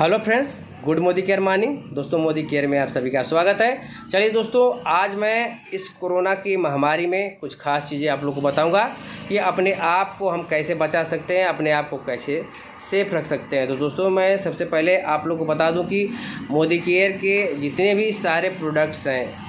Hello friends, good Modi care morning. दोस्तों, Modi care में आप सभी का स्वागत है। चलिए दोस्तों, आज मैं इस कोरोना की महामारी में कुछ खास चीज़ें आप लोग को बताऊँगा कि अपने आप को हम कैसे बचा सकते हैं, अपने आप को कैसे सेफ़ रख सकते हैं। तो दोस्तों, मैं सबसे पहले आप लोग को बता दूँ कि मोदी केयर के जितने भी सारे प्रोडक्ट्स हैं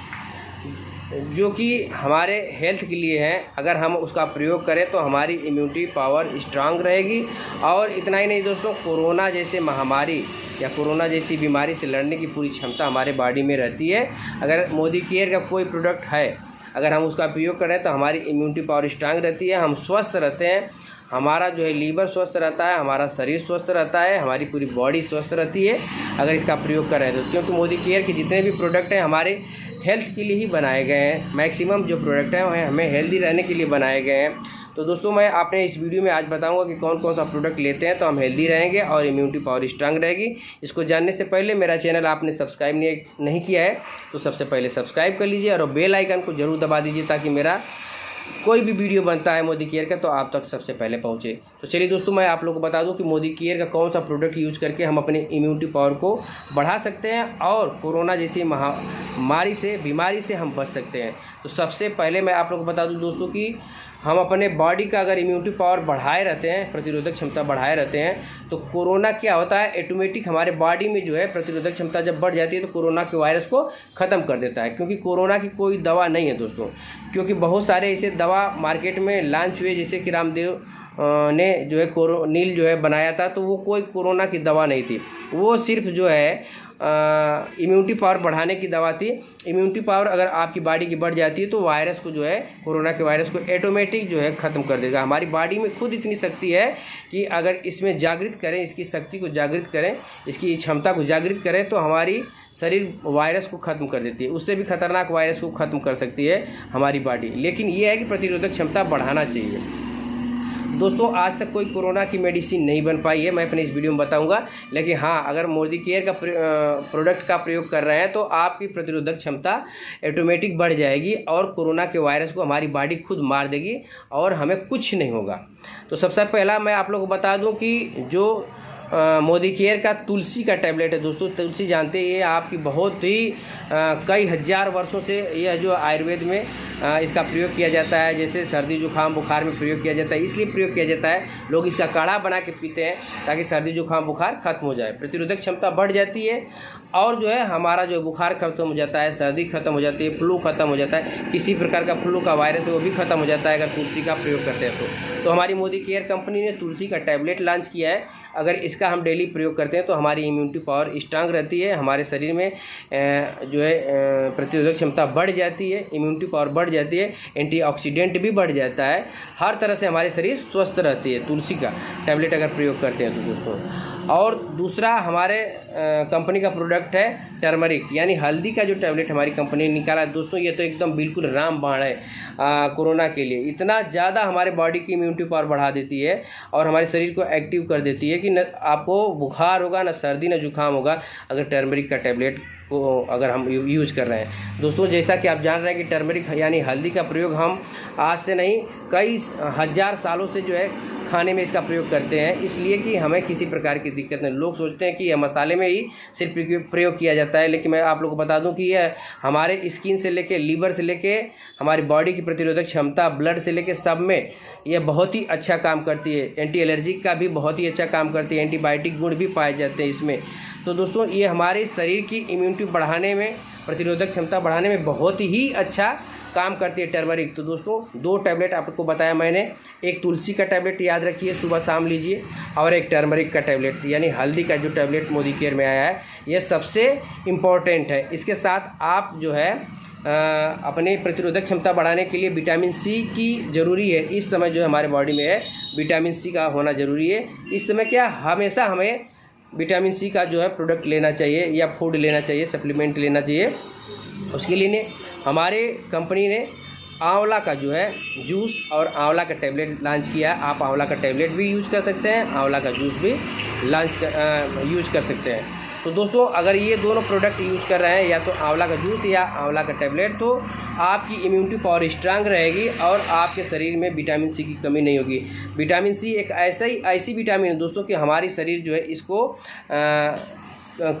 जो कि हमारे हेल्थ के लिए हैं। अगर हम उसका प्रयोग करें तो हमारी इम्यूनिटी पावर स्ट्रांग रहेगी। और इतना ही नहीं दोस्तों, कोरोना जैसे महामारी या कोरोना जैसी बीमारी से लड़ने की पूरी क्षमता हमारे बॉडी में रहती है। अगर मोदी केयर का कोई प्रोडक्ट है, अगर हम उसका प्रयोग करें तो हमारी इम्यूनिटी पावर स्ट्रांग रहती है। हम स्वस्थ रहते हैं। हमारा जो है लीवर स्वस्थ रहता है, हमारा शरीर स्वस्थ रहता है, हमारी पूरी बॉडी स्वस्थ रहती है। अगर इसका प्रयोग करें तो क्योंकि मोदी केयर के जितने भी प्रोडक्ट हैं, हमारे हेल्थ के लिए ही बनाए गए हैं। मैक्सिमम जो प्रोडक्ट हैं, वह हमें हेल्दी रहने के लिए बनाए गए हैं। तो दोस्तों, मैं आपने इस वीडियो में आज बताऊँगा कि कौन कौन सा प्रोडक्ट लेते हैं तो हम हेल्दी रहेंगे और इम्यूनिटी पावर स्ट्रांग रहेगी। इसको जानने से पहले मेरा चैनल आपने सब्सक्राइब नहीं नहीं किया है तो सबसे पहले सब्सक्राइब कर लीजिए और बेल आइकन को ज़रूर दबा दीजिए ताकि मेरा कोई भी वीडियो बनता है मोदी केयर का तो आप तक सबसे पहले पहुँचे। तो चलिए दोस्तों, मैं आप लोगों को बता दूँ कि मोदी केयर का कौन सा प्रोडक्ट यूज़ करके हम अपने इम्यूनिटी पावर को बढ़ा सकते हैं और कोरोना जैसी महामारी से, बीमारी से हम बच सकते हैं। तो सबसे पहले मैं आप लोग को बता दूँ दोस्तों कि हम अपने बॉडी का अगर इम्यूनिटी पावर बढ़ाए रहते हैं, प्रतिरोधक क्षमता बढ़ाए रहते हैं तो कोरोना क्या होता है? ऑटोमेटिक हमारे बॉडी में जो है, प्रतिरोधक क्षमता जब बढ़ जाती है तो कोरोना के वायरस को ख़त्म कर देता है। क्योंकि कोरोना की कोई दवा नहीं है दोस्तों। क्योंकि बहुत सारे ऐसे दवा मार्केट में लॉन्च हुए, जैसे कि रामदेव ने जो है, कोरो, नील जो है, बनाया था तो वो कोई कोरोना की दवा नहीं थी। वो सिर्फ़ जो है इम्यूनिटी पावर बढ़ाने की दवा थी। इम्यूनिटी पावर अगर आपकी बॉडी की बढ़ जाती है तो वायरस को जो है कोरोना के वायरस को ऑटोमेटिक जो है, ख़त्म कर देगा। हमारी बॉडी में खुद इतनी शक्ति है कि अगर इसमें जागृत करें, इसकी शक्ति को जागृत करें, इसकी क्षमता को जागृत करें तो हमारी शरीर वायरस को ख़त्म कर देती है। उससे भी खतरनाक वायरस को ख़त्म कर सकती है हमारी बॉडी लेकिन ये है कि प्रतिरोधक क्षमता बढ़ाना चाहिए। दोस्तों आज तक कोई कोरोना की मेडिसिन नहीं बन पाई है मैं अपने इस वीडियो में बताऊँगा। लेकिन हाँ अगर मोदी केयर का प्रोडक्ट का प्रयोग कर रहे हैं तो आपकी प्रतिरोधक क्षमता ऑटोमेटिक बढ़ जाएगी और कोरोना के वायरस को हमारी बॉडी खुद मार देगी और हमें कुछ नहीं होगा। तो सबसे पहला मैं आप लोग को बता दूँ कि जो मोदी केयर का तुलसी का टैबलेट है दोस्तों तुलसी जानते हैं ये आपकी बहुत ही आ, कई हज़ार वर्षों से यह जो आयुर्वेद में इसका प्रयोग किया जाता है, जैसे सर्दी जुकाम, बुखार में प्रयोग किया जाता है, इसलिए प्रयोग किया जाता है। लोग इसका काढ़ा बना के पीते हैं, ताकि सर्दी जुकाम, बुखार खत्म हो जाए। प्रतिरोधक क्षमता बढ़ जाती है और जो है, हमारा जो बुखार खत्म हो जाता है, सर्दी खत्म हो जाती है, फ्लू खत्म हो जाता है, किसी प्रकार का फ्लू का वायरस है, वो भी खत्म हो जाता है, अगर तुलसी का प्रयोग करते हैं तो। तो हमारी मोदी केयर कंपनी ने तुलसी का टैबलेट लॉन्च किया है। अगर इसका हम डेली प्रयोग करते हैं तो हमारी इम्यूनिटी पावर स्ट्रांग रहती है, हमारे शरीर में जो है प्रतिरोधक क्षमता बढ़ जाती है, इम्यूनिटी पावर बढ़ जाती है, एंटीऑक्सीडेंट भी बढ़ जाता है। हर तरह से हमारे शरीर स्वस्थ रहती है, तुलसी का टैबलेट अगर प्रयोग करते हैं तो दोस्तों। और दूसरा हमारे कंपनी का प्रोडक्ट है टर्मरिक यानी हल्दी का जो टैबलेट हमारी कंपनी ने निकाला है। दोस्तों, ये तो एकदम बिल्कुल राम बाण है कोरोना के लिए। इतना ज़्यादा हमारे बॉडी की इम्यूनिटी पावर बढ़ा देती है और हमारे शरीर को एक्टिव कर देती है कि न, आपको बुखार होगा, ना सर्दी, ना जुकाम होगा, अगर टर्मरिक का टैबलेट को अगर हम यूज़ कर रहे हैं। दोस्तों, जैसा कि आप जान रहे हैं कि टर्मरिक, यानी हल्दी का प्रयोग हम आज से नहीं, कई हज़ार सालों से जो है खाने में इसका प्रयोग करते हैं। इसलिए कि हमें किसी प्रकार की दिक्कत नहीं। लोग सोचते हैं कि यह मसाले में ही सिर्फ़ प्रयोग किया जाता है, लेकिन मैं आप लोग को बता दूँ कि यह हमारे स्किन से लेके लीवर से लेके हमारी बॉडी की प्रतिरोधक क्षमता, ब्लड से लेके सब में यह बहुत ही अच्छा काम करती है। एंटी एलर्जिक का भी बहुत ही अच्छा काम करती है। एंटीबायोटिक गुण भी पाए जाते हैं इसमें। तो दोस्तों, ये हमारे शरीर की इम्यूनिटी बढ़ाने में, प्रतिरोधक क्षमता बढ़ाने में बहुत ही अच्छा काम करती है टर्मरिक तो दोस्तों, दो टैबलेट आपको बताया मैंने। एक तुलसी का टैबलेट याद रखिए, सुबह शाम लीजिए, और एक टर्मरिक का टैबलेट यानी हल्दी का जो टैबलेट मोदी केयर में आया है यह सबसे इंपॉर्टेंट है। इसके साथ आप जो है अपने प्रतिरोधक क्षमता बढ़ाने के लिए विटामिन सी की ज़रूरी है। इस समय जो हमारे बॉडी में है विटामिन सी का होना ज़रूरी है। इस समय क्या, हमेशा हमें विटामिन सी का जो है प्रोडक्ट लेना चाहिए या फ़ूड लेना चाहिए, सप्लीमेंट लेना चाहिए। उसके लिए ने, हमारे कंपनी ने आंवला का जो है जूस और आंवला का टैबलेट लॉन्च किया है। आप आंवला का टैबलेट भी यूज़ कर सकते हैं, आंवला का जूस भी लॉन्च कर यूज़ कर सकते हैं। तो दोस्तों अगर ये दोनों प्रोडक्ट यूज़ कर रहे हैं या तो आंवला का जूस या आंवला का टेबलेट तो आपकी इम्यूनिटी पावर स्ट्रांग रहेगी और आपके शरीर में विटामिन सी की कमी नहीं होगी। विटामिन सी एक ऐसा ही ऐसी विटामिन है दोस्तों कि हमारी शरीर जो है इसको आ,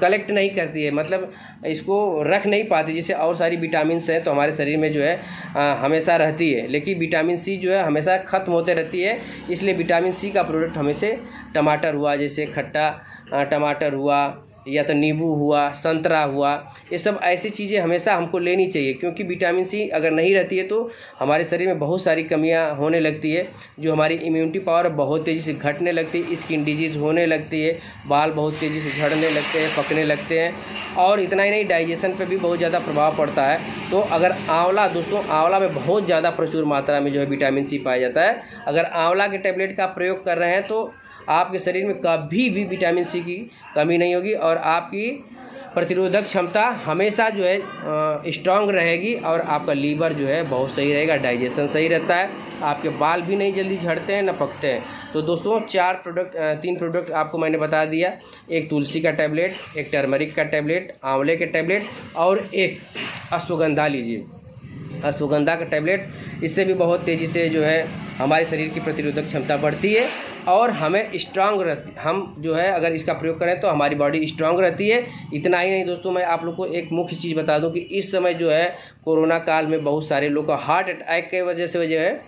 कलेक्ट नहीं करती है। मतलब इसको रख नहीं पाती जैसे और सारी विटामिन हैं तो हमारे शरीर में जो है आ, हमेशा रहती है। लेकिन विटामिन सी जो है हमेशा ख़त्म होते रहती है इसलिए विटामिन सी का प्रोडक्ट हमेशा टमाटर हुआ जैसे खट्टा टमाटर हुआ या तो नींबू हुआ, संतरा हुआ, ये सब ऐसी चीज़ें हमेशा हमको लेनी चाहिए, क्योंकि विटामिन सी अगर नहीं रहती है तो हमारे शरीर में बहुत सारी कमियाँ होने लगती है, जो हमारी इम्यूनिटी पावर बहुत तेज़ी से घटने लगती है स्किन डिज़ीज़ होने लगती है, बाल बहुत तेज़ी से झड़ने लगते हैं, पकने लगते हैं, और इतना ही नहीं डाइजेशन पर भी बहुत ज़्यादा प्रभाव पड़ता है तो अगर आंवला, दोस्तों, आंवला में बहुत ज़्यादा प्रचुर मात्रा में जो है विटामिन सी पाया जाता है, अगर आंवला के टैबलेट का प्रयोग कर रहे हैं तो आपके शरीर में कभी भी विटामिन सी की कमी नहीं होगी और आपकी प्रतिरोधक क्षमता हमेशा जो है स्ट्रांग रहेगी और आपका लीवर जो है, बहुत सही रहेगा डाइजेशन सही रहता है। आपके बाल भी नहीं जल्दी झड़ते हैं, न पकते हैं। तो दोस्तों, चार प्रोडक्ट तीन प्रोडक्ट आपको मैंने बता दिया। एक तुलसी का टैबलेट एक टर्मरिक का टैबलेट आंवले के टैबलेट और एक अश्वगंधा लीजिए। अश्वगंधा का टैबलेट इससे भी बहुत तेज़ी से जो है, हमारे शरीर की प्रतिरोधक क्षमता बढ़ती है। और हमें स्ट्रांग रहती हम जो है, अगर इसका प्रयोग करें तो हमारी बॉडी स्ट्रांग रहती है। इतना ही नहीं दोस्तों, मैं आप लोग को एक मुख्य चीज़ बता दूँ कि इस समय जो है, कोरोना काल में बहुत सारे लोग का हार्ट अटैक की वजह से जो है,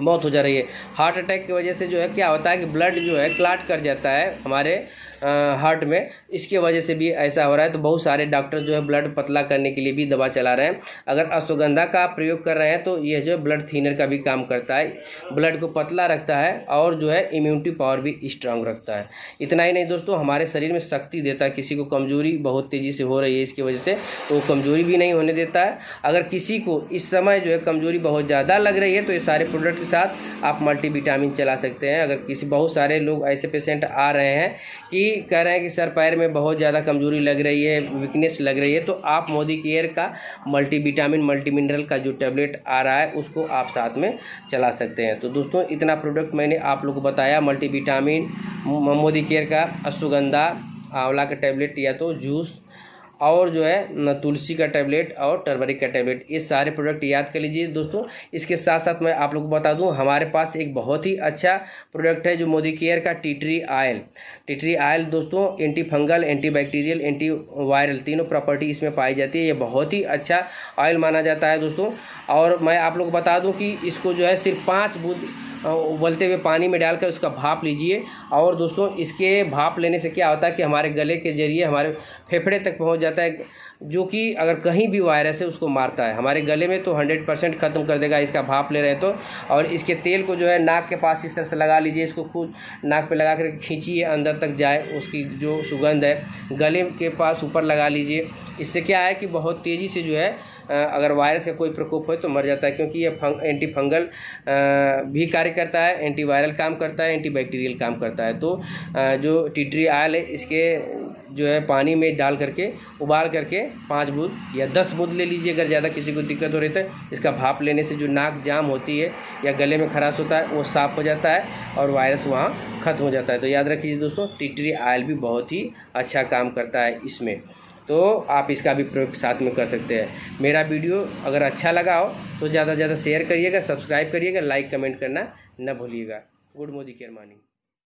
मौत हो जा रही है। हार्ट अटैक की वजह से जो है, क्या होता है कि ब्लड जो है क्लाट कर जाता है हमारे हार्ट में। इसके वजह से भी ऐसा हो रहा है। तो बहुत सारे डॉक्टर जो है ब्लड पतला करने के लिए भी दवा चला रहे हैं। अगर अश्वगंधा का प्रयोग कर रहे हैं तो यह जो है ब्लड थीनर का भी काम करता है। ब्लड को पतला रखता है और जो है इम्यूनिटी पावर भी स्ट्रांग रखता है। इतना ही नहीं दोस्तों, हमारे शरीर में शक्ति देता है। किसी को कमज़ोरी बहुत तेज़ी से हो रही है इसकी वजह से तो कमज़ोरी भी नहीं होने देता है। अगर किसी को इस समय जो है कमज़ोरी बहुत ज़्यादा लग रही है तो ये सारे प्रोडक्ट के साथ आप मल्टीविटामिन चला सकते हैं। अगर किसी, बहुत सारे लोग ऐसे पेशेंट आ रहे हैं कि कह रहे हैं कि सर, पैर में बहुत ज़्यादा कमज़ोरी लग रही है वीकनेस लग रही है तो आप मोदी केयर का मल्टीविटामिन मल्टी मिनरल का जो टैबलेट आ रहा है, उसको आप साथ में चला सकते हैं। तो दोस्तों, इतना प्रोडक्ट मैंने आप लोग को बताया मल्टीविटामिन मोदी केयर का अश्वगंधा, आंवला का टैबलेट या तो जूस और जो है तुलसी का टैबलेट और टर्मरिक का टैबलेट ये सारे प्रोडक्ट याद कर लीजिए दोस्तों। इसके साथ साथ मैं आप लोग को बता दूँ, हमारे पास एक बहुत ही अच्छा प्रोडक्ट है जो मोदी केयर का tea tree oil tea tree oil दोस्तों anti fungal anti bacterial anti viral तीनों प्रॉपर्टी इसमें पाई जाती है। ये बहुत ही अच्छा ऑयल माना जाता है दोस्तों। और मैं आप लोग को बता दूँ कि इसको जो है, सिर्फ़ पाँच बूंद उबलते हुए पानी में डालकर उसका भाप लीजिए। और दोस्तों, इसके भाप लेने से क्या होता है कि हमारे गले के ज़रिए, हमारे फेफड़े तक पहुँच जाता है, जो कि अगर कहीं भी वायरस है, उसको मारता है। हमारे गले में तो हंड्रेड परसेंट ख़त्म कर देगा, इसका भाप ले रहे तो। और इसके तेल को जो है, नाक के पास इस तरह से लगा लीजिए, इसको खुद नाक पे लगा कर खींचिए, अंदर तक जाए, उसकी जो सुगंध है, गले के पास ऊपर लगा लीजिए। इससे क्या है कि बहुत तेज़ी से जो है अगर वायरस का कोई प्रकोप हो तो मर जाता है, क्योंकि ये फंग एंटी फंगल भी कार्य करता है एंटी वायरल काम करता है एंटी बैक्टीरियल काम करता है। तो जो टीटरी आयल है, इसके जो है पानी में डाल करके, उबाल करके पाँच बूंद या दस बूंद ले लीजिए, अगर ज़्यादा किसी को दिक्कत हो रही है इसका भाप लेने से जो नाक जाम होती है या गले में खराश होता है, वो साफ़ हो जाता है और वायरस वहाँ ख़त्म हो जाता है। तो याद रखिए दोस्तों टिटरी आयल भी बहुत ही अच्छा काम करता है इसमें। तो आप इसका भी प्रयोग साथ में कर सकते हैं। मेरा वीडियो अगर अच्छा लगा हो तो ज़्यादा से ज़्यादा शेयर करिएगा सब्सक्राइब करिएगा लाइक कमेंट करना न भूलिएगा। गुड मोदी केयर मानी